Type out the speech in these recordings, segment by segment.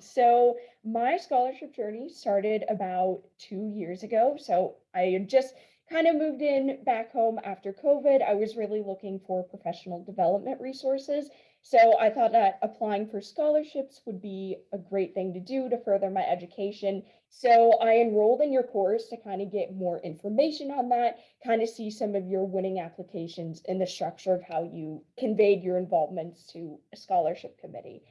So my scholarship journey started about two years ago. So I just kind of moved in back home after COVID. I was really looking for professional development resources. So I thought that applying for scholarships would be a great thing to do to further my education. So I enrolled in your course to kind of get more information on that, kind of see some of your winning applications and the structure of how you conveyed your involvements to a scholarship committee.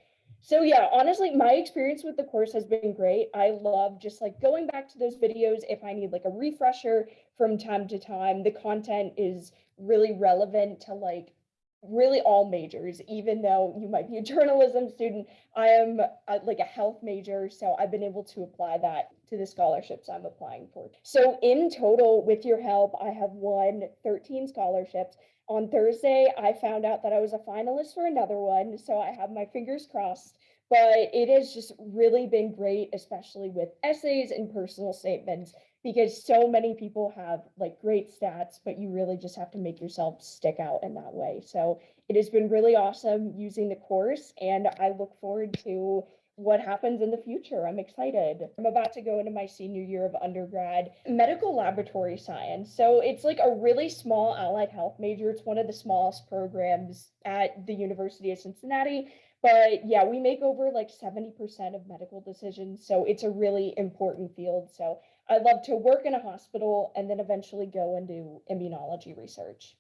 So yeah, honestly, my experience with the course has been great. I love just like going back to those videos if I need like a refresher from time to time. The content is really relevant to like really all majors, even though you might be a journalism student. I am uh, like a health major, so I've been able to apply that to the scholarships I'm applying for. So in total, with your help, I have won 13 scholarships on Thursday, I found out that I was a finalist for another one, so I have my fingers crossed. But it has just really been great, especially with essays and personal statements, because so many people have like great stats, but you really just have to make yourself stick out in that way. So it has been really awesome using the course, and I look forward to what happens in the future. I'm excited. I'm about to go into my senior year of undergrad, medical laboratory science. So it's like a really small allied health major. It's one of the smallest programs at the University of Cincinnati. But yeah, we make over like 70% of medical decisions. So it's a really important field. So I'd love to work in a hospital and then eventually go and do immunology research.